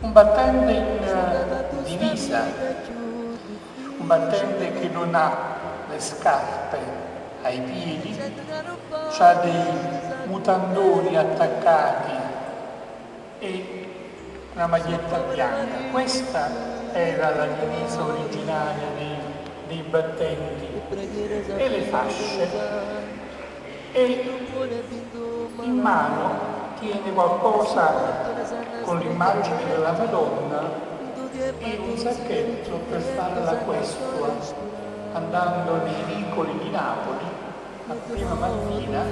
un battente in uh, divisa, un battente che non ha le scarpe ai piedi, ha dei mutandoni attaccati e una maglietta bianca. Questa era la divisa originaria dei, dei battenti e le fasce e in mano tiene qualcosa con l'immagine della Madonna e un sacchetto per fare la questua andando nei vicoli di Napoli a prima mattina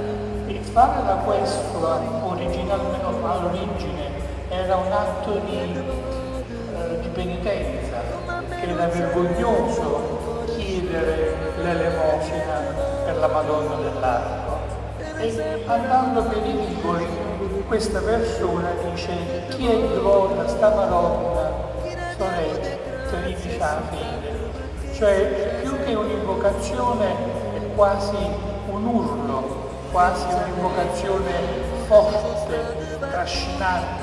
e fare la questua originalmente all'origine era un atto di, eh, di penitenza che era vergognoso chiedere l'elemosina per la Madonna dell'Arco. E andando per i vicoli questa persona dice chi è devota sta Madonna, sorella, felice la fede. Cioè più che un'invocazione è quasi un urlo, quasi un'invocazione forte, trascinante,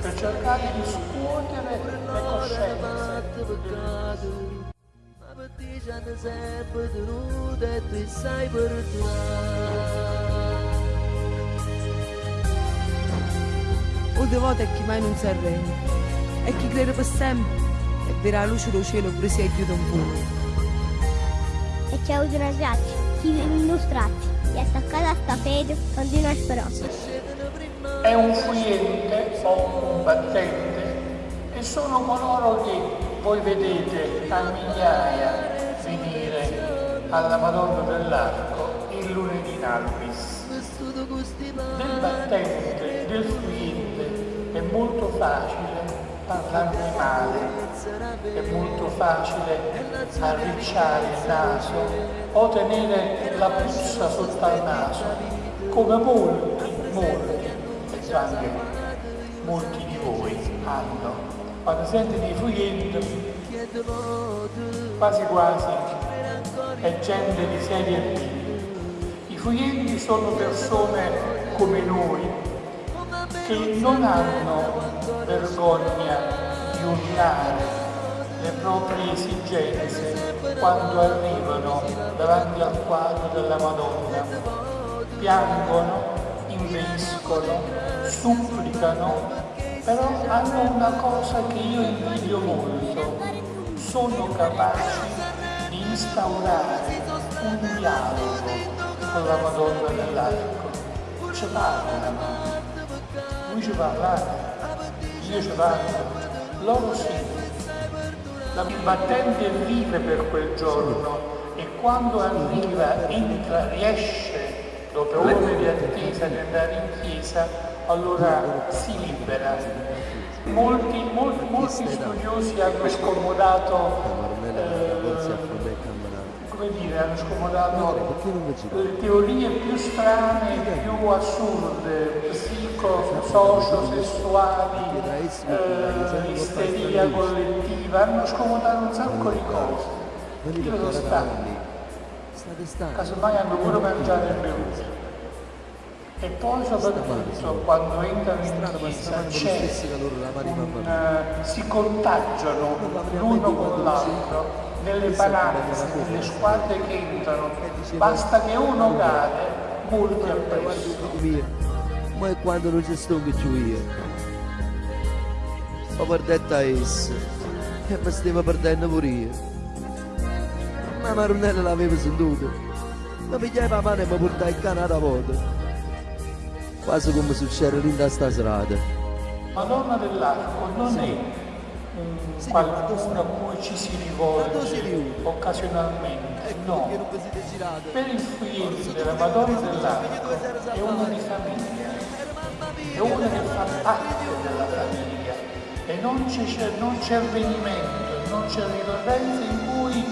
per cercare di scuotere le coscienze. E o devoto è chi mai non si arrende, e chi crede per sempre e verrà la luce del cielo presi e chiude un fuoco. E c'è una grazia, chi vive in nostrazzi, e attaccata a sta fede, continua a speranza. È un fuyente o un battente e sono coloro che voi vedete a migliaia venire alla Madonna dell'Arco il lunedì in Albis. Del battente, del fuyente, molto facile parlarne male, è molto facile arricciare il naso o tenere la puzza sotto al naso, come molti, molti, e anche molti di voi hanno. Quando sente di fuyente, quasi quasi è gente di serie B. I fuyenti sono persone come noi, che non hanno vergogna di urlare le proprie esigenze quando arrivano davanti al quadro della Madonna. Piangono, inveiscono, supplicano, però hanno una cosa che io invidio molto, sono capaci di instaurare un dialogo con la Madonna dell'Arco. Ce parlano, lui ci parlare, io ci parlo, loro sì. La battente vive per quel giorno e quando arriva, entra, riesce dopo ore di attesa di andare in chiesa, allora si libera. Molti, molti, molti studiosi hanno scomodato eh, come dire, hanno scomodato le teorie più strane, più assurde, psico-socio-sessuali, eh, isteria collettiva, hanno scomodato un sacco di cose. Io sono stanchi. Casomai hanno pure mangiato e bevuto. E poi soprattutto quando entrano in chiesa c'è un, uh, si contagiano l'uno con l'altro nelle palazze, nelle squadre che entrano, basta che uno cade, molti appresso. Ma è quando non ci sto che io. Ho perduto a essa e mi stavo perdendo pure io. Ma Maronella l'aveva sentito. Mi pigliava la mano e mi portava il cane a vuota. Quasi come succede lì da sta strada. Madonna dell'Arco non è qualcuno a cui ci si rivolge occasionalmente, no. Per il figlio della Madonna dell'Arco è uno di famiglia, è uno che fa parte della famiglia e non c'è avvenimento, non c'è ricorrenza in cui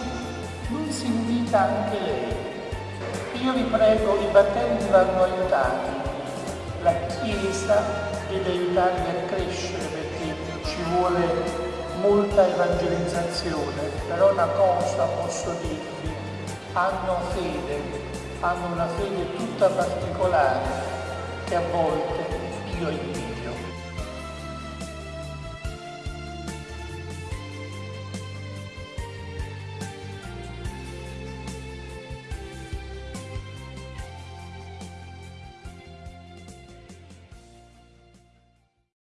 non si invita anche lei. Io vi prego, i battenti vanno aiutati, la Chiesa deve aiutarli a crescere perché ci vuole molta evangelizzazione, però una cosa posso dirvi, hanno fede, hanno una fede tutta particolare che a volte io invito.